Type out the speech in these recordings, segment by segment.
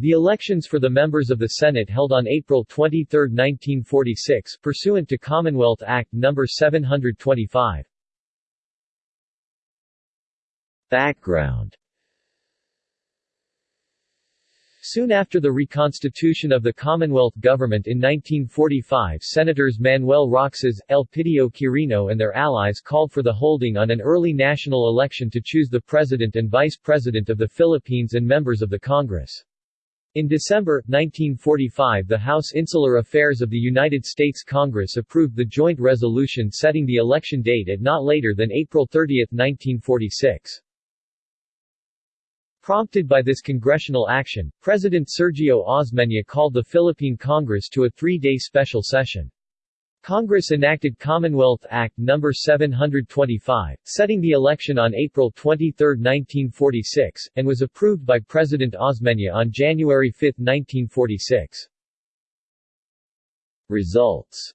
The elections for the members of the Senate held on April 23, 1946, pursuant to Commonwealth Act No. 725. Background Soon after the reconstitution of the Commonwealth government in 1945 Senators Manuel Roxas, Elpidio Quirino and their allies called for the holding on an early national election to choose the President and Vice President of the Philippines and members of the Congress. In December, 1945 the House Insular Affairs of the United States Congress approved the joint resolution setting the election date at not later than April 30, 1946. Prompted by this congressional action, President Sergio Osmeña called the Philippine Congress to a three-day special session. Congress enacted Commonwealth Act No. 725, setting the election on April 23, 1946, and was approved by President Osmeña on January 5, 1946. Results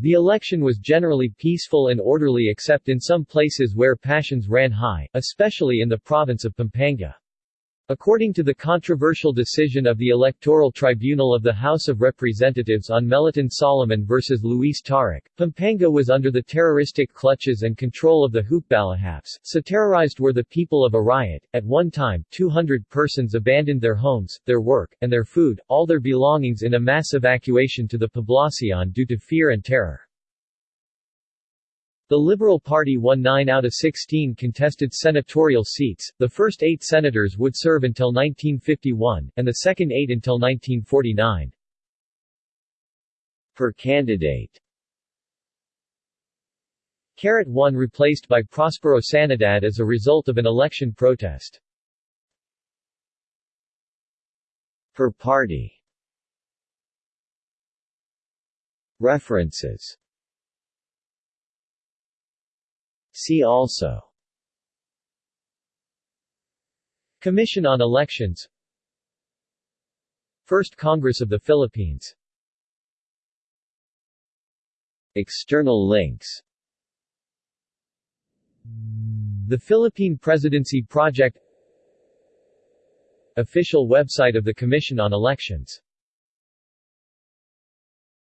the election was generally peaceful and orderly except in some places where passions ran high, especially in the province of Pampanga. According to the controversial decision of the Electoral Tribunal of the House of Representatives on Meliton Solomon versus Luis Taruc, Pampanga was under the terroristic clutches and control of the Hukbalahaps, so terrorized were the people of Arayat. At one time, 200 persons abandoned their homes, their work, and their food, all their belongings in a mass evacuation to the Poblacion due to fear and terror. The Liberal Party won 9 out of 16 contested senatorial seats, the first eight senators would serve until 1951, and the second eight until 1949. Per candidate Carat 1 replaced by Prospero Sanidad as a result of an election protest. Per party References See also. Commission on Elections. First Congress of the Philippines. External links. The Philippine Presidency Project. Official website of the Commission on Elections